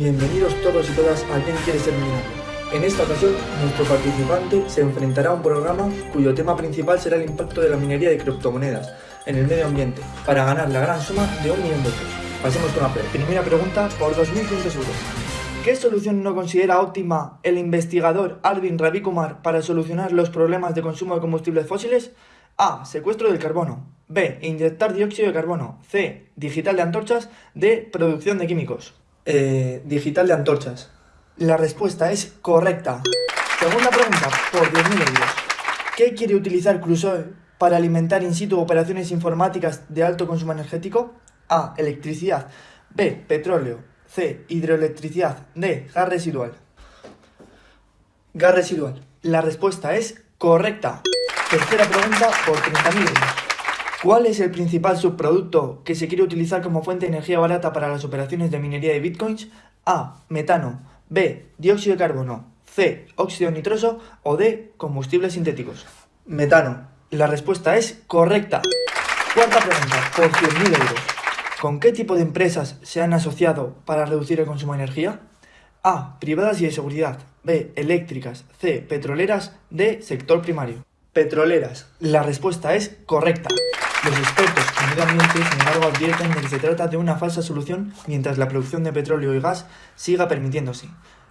Bienvenidos todos y todas a Quien quiere ser millonario. En esta ocasión, nuestro participante se enfrentará a un programa cuyo tema principal será el impacto de la minería de criptomonedas en el medio ambiente, para ganar la gran suma de un millón de euros. Pasemos con la primera pregunta por 2.500 euros. ¿Qué solución no considera óptima el investigador Arvin Ravikumar para solucionar los problemas de consumo de combustibles fósiles? A. Secuestro del carbono. B. Inyectar dióxido de carbono. C. Digital de antorchas. D. Producción de químicos. Eh, digital de antorchas. La respuesta es correcta. Segunda pregunta, por 10.000 euros. ¿Qué quiere utilizar Crusoe para alimentar in situ operaciones informáticas de alto consumo energético? A. Electricidad. B. Petróleo. C. Hidroelectricidad. D. Gas residual. Gas residual. La respuesta es correcta. Tercera pregunta por 30.000 euros. ¿Cuál es el principal subproducto que se quiere utilizar como fuente de energía barata para las operaciones de minería de bitcoins? A. Metano. B. Dióxido de carbono. C. Óxido nitroso. O D. Combustibles sintéticos. Metano. La respuesta es correcta. Cuarta pregunta, por 100.000 euros. ¿Con qué tipo de empresas se han asociado para reducir el consumo de energía? A. Privadas y de seguridad. B. Eléctricas. C. Petroleras. D. Sector primario. Petroleras. La respuesta es correcta. Los expertos ambiente, sin embargo, advierten de que se trata de una falsa solución mientras la producción de petróleo y gas siga permitiéndose.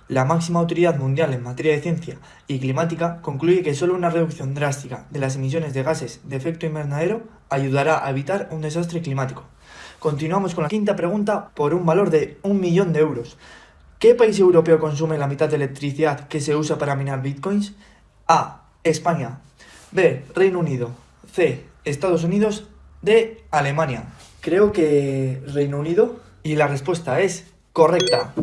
La máxima autoridad mundial en materia de ciencia y climática concluye que solo una reducción drástica de las emisiones de gases de efecto invernadero ayudará a evitar un desastre climático. Continuamos con la quinta pregunta por un valor de un millón de euros. ¿Qué país europeo consume la mitad de electricidad que se usa para minar bitcoins? A. España. B. Reino Unido. C. Estados Unidos. D. Alemania. Creo que Reino Unido. Y la respuesta es correcta.